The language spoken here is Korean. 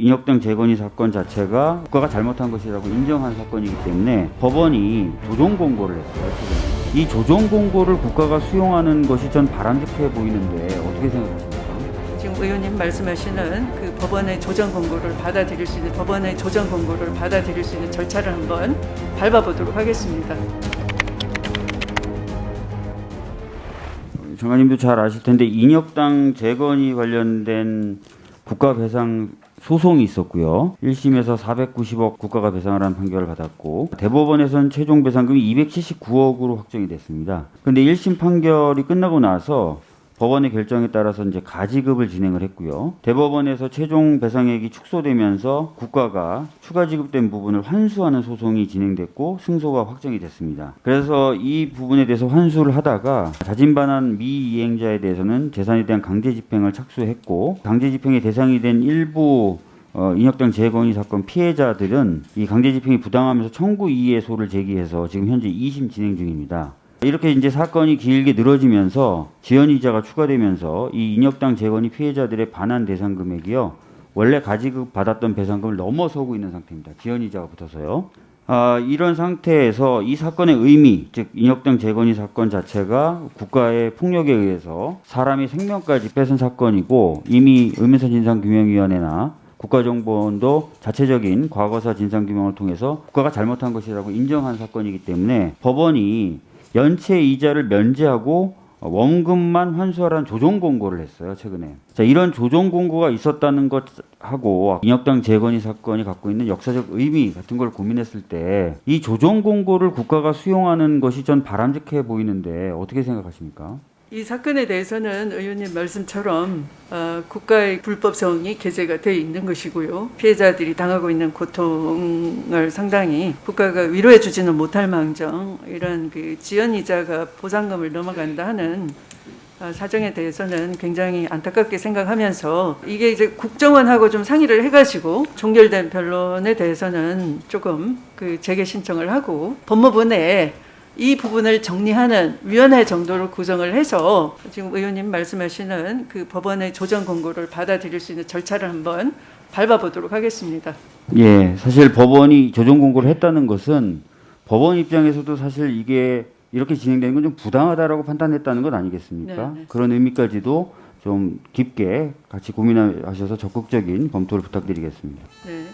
인혁당 재건이 사건 자체가 국가가 잘못한 것이라고 인정한 사건이기 때문에 법원이 조정 공고를 했어요. 최근에. 이 조정 공고를 국가가 수용하는 것이 전 바람직해 보이는데 어떻게 생각하십니까? 지금 의원님 말씀하시는 그 법원의 조정 공고를 받아들일 수 있는 법원의 조정 공고를 받아들일 수 있는 절차를 한번 밟아보도록 하겠습니다. 장관님도 잘 아실 텐데 인혁당 재건이 관련된 국가 배상 소송이 있었고요. 1심에서 490억 국가가 배상을 한 판결을 받았고 대법원에서는 최종 배상금이 279억으로 확정이 됐습니다. 근데 1심 판결이 끝나고 나서 법원의 결정에 따라서 이제 가지급을 진행을 했고요. 대법원에서 최종 배상액이 축소되면서 국가가 추가 지급된 부분을 환수하는 소송이 진행됐고 승소가 확정이 됐습니다. 그래서 이 부분에 대해서 환수를 하다가 자진반환 미이행자에 대해서는 재산에 대한 강제 집행을 착수했고 강제 집행의 대상이 된 일부 어, 인혁당 재건이 사건 피해자들은 이 강제 집행이 부당하면서 청구 이의소를 제기해서 지금 현재 2심 진행 중입니다. 이렇게 이제 사건이 길게 늘어지면서 지연이자가 추가되면서 이 인혁당 재건이 피해자들의 반환 대상 금액이요 원래 가지급 받았던 배상금을 넘어서고 있는 상태입니다. 지연이자가 붙어서요. 아, 이런 상태에서 이 사건의 의미, 즉 인혁당 재건이 사건 자체가 국가의 폭력에 의해서 사람의 생명까지 뺏은 사건이고 이미 의문사 진상규명위원회나 국가정보원도 자체적인 과거사 진상규명을 통해서 국가가 잘못한 것이라고 인정한 사건이기 때문에 법원이 연체 이자를 면제하고 원금만 환수하라는 조정 공고를 했어요 최근에. 자 이런 조정 공고가 있었다는 것하고 인혁당 재건이 사건이 갖고 있는 역사적 의미 같은 걸 고민했을 때 이 조정 공고를 국가가 수용하는 것이 전 바람직해 보이는데 어떻게 생각하십니까? 이 사건에 대해서는 의원님 말씀처럼 어, 국가의 불법성이 게재가 되어 있는 것이고요. 피해자들이 당하고 있는 고통을 상당히 국가가 위로해 주지는 못할 망정 이런 그 지연 이자가 보상금을 넘어간다 하는 어, 사정에 대해서는 굉장히 안타깝게 생각하면서 이게 이제 국정원하고 좀 상의를 해가지고 종결된 변론에 대해서는 조금 그 재개 신청을 하고 법무부 내에 이 부분을 정리하는 위원회 정도로 구성을 해서 지금 의원님 말씀하시는 그 법원의 조정 공고를 받아들일 수 있는 절차를 한번 밟아보도록 하겠습니다. 예, 사실 법원이 조정 공고를 했다는 것은 법원 입장에서도 사실 이게 이렇게 진행되는 건 좀 부당하다라고 판단했다는 것 아니겠습니까? 네, 네. 그런 의미까지도 좀 깊게 같이 고민하셔서 적극적인 검토를 부탁드리겠습니다. 네.